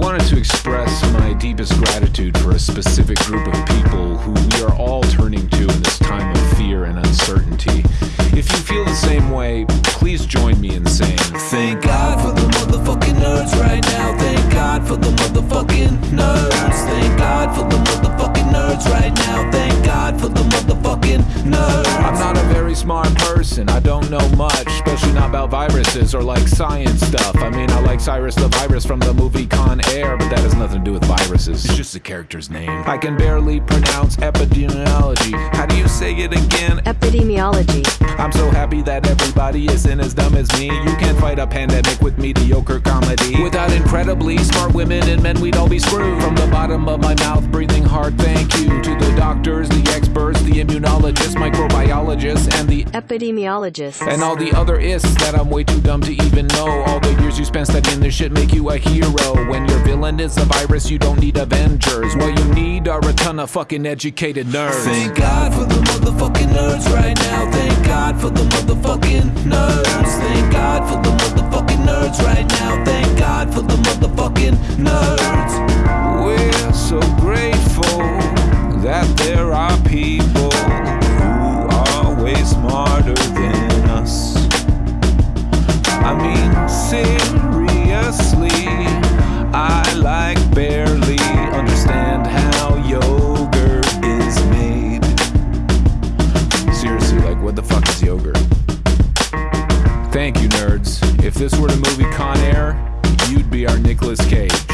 wanted to express my deepest gratitude for a specific group of people who we are all turning to in this time of fear and uncertainty. If you feel the same way, please join me in saying, Thank God for the motherfucking nerds right now. Thank God for the motherfucking nerds. Thank God for the motherfucking nerds right now. Thank smart person. I don't know much, especially not about viruses or like science stuff. I mean, I like Cyrus the Virus from the movie Con Air, but that has nothing to do with viruses. It's just a character's name. I can barely pronounce epidemiology. How do you say it again? Epidemiology. I'm so happy that everybody isn't as dumb as me. You can't fight a pandemic with mediocre comedy. Without incredibly smart women and men, we'd all be screwed. From the bottom of my mouth, breathing hard, thank you to the doctors, the experts, the immunologists, microbiologists, and the Epidemiologists. and all the other ists that I'm way too dumb to even know. All the years you spent studying this shit make you a hero. When your villain is a virus, you don't need Avengers. What you need are a ton of fucking educated nerds. Thank God for the motherfucking nerds right now. Thank God for the motherfucking nerds. Thank God for the motherfucking nerds right now. Thank God for the this were the movie Con Air, you'd be our Nicolas Cage.